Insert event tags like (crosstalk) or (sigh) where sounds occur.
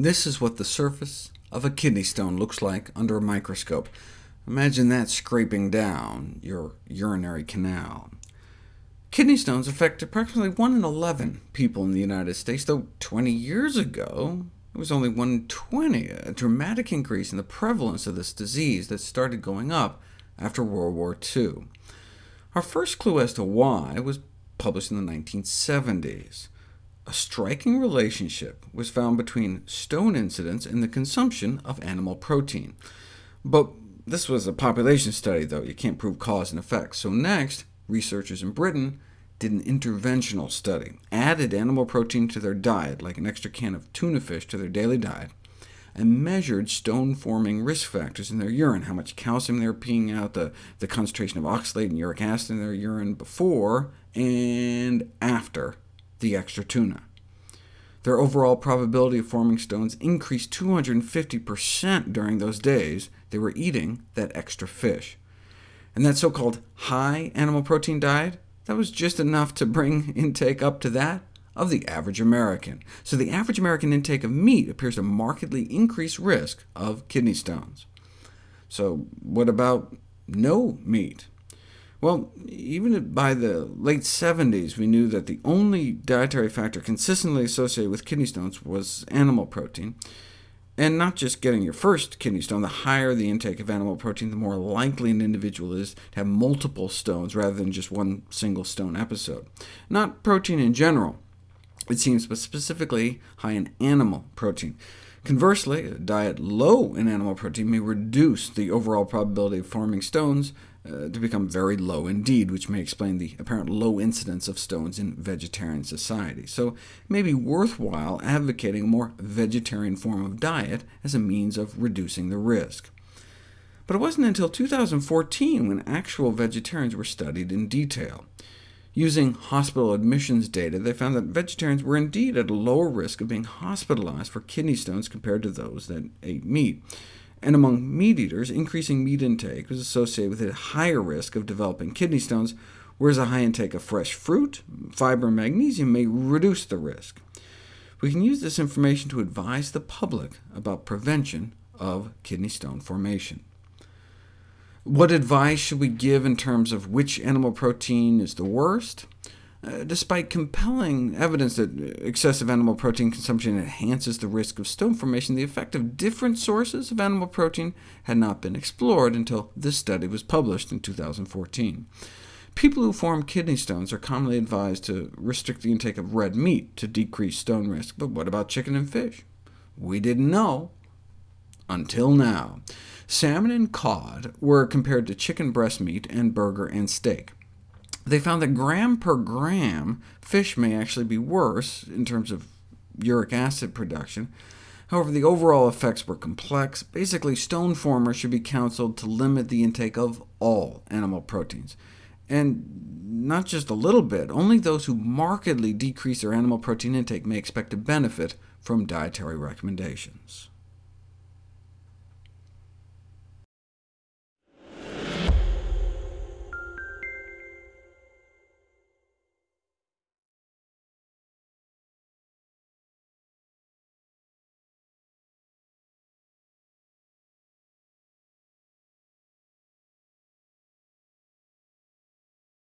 This is what the surface of a kidney stone looks like under a microscope. Imagine that scraping down your urinary canal. Kidney stones affect approximately 1 in 11 people in the United States, though 20 years ago it was only 1 in 20, a dramatic increase in the prevalence of this disease that started going up after World War II. Our first clue as to why was published in the 1970s. A striking relationship was found between stone incidence and the consumption of animal protein. But this was a population study, though. You can't prove cause and effect. So next, researchers in Britain did an interventional study, added animal protein to their diet, like an extra can of tuna fish to their daily diet, and measured stone-forming risk factors in their urine, how much calcium they were peeing out, the, the concentration of oxalate and uric acid in their urine before and after the extra tuna. Their overall probability of forming stones increased 250% during those days they were eating that extra fish. And that so-called high animal protein diet, that was just enough to bring (laughs) intake up to that of the average American. So the average American intake of meat appears to markedly increase risk of kidney stones. So what about no meat? Well, even by the late 70s, we knew that the only dietary factor consistently associated with kidney stones was animal protein. And not just getting your first kidney stone, the higher the intake of animal protein, the more likely an individual is to have multiple stones rather than just one single stone episode. Not protein in general, it seems, but specifically high in animal protein. Conversely, a diet low in animal protein may reduce the overall probability of forming stones uh, to become very low indeed, which may explain the apparent low incidence of stones in vegetarian society. So it may be worthwhile advocating a more vegetarian form of diet as a means of reducing the risk. But it wasn't until 2014 when actual vegetarians were studied in detail. Using hospital admissions data, they found that vegetarians were indeed at a lower risk of being hospitalized for kidney stones compared to those that ate meat. And among meat eaters, increasing meat intake was associated with a higher risk of developing kidney stones, whereas a high intake of fresh fruit, fiber, and magnesium may reduce the risk. We can use this information to advise the public about prevention of kidney stone formation. What advice should we give in terms of which animal protein is the worst? Uh, despite compelling evidence that excessive animal protein consumption enhances the risk of stone formation, the effect of different sources of animal protein had not been explored until this study was published in 2014. People who form kidney stones are commonly advised to restrict the intake of red meat to decrease stone risk, but what about chicken and fish? We didn't know until now. Salmon and cod were compared to chicken breast meat and burger and steak. They found that gram per gram, fish may actually be worse in terms of uric acid production. However, the overall effects were complex. Basically, stone formers should be counseled to limit the intake of all animal proteins. And not just a little bit, only those who markedly decrease their animal protein intake may expect to benefit from dietary recommendations.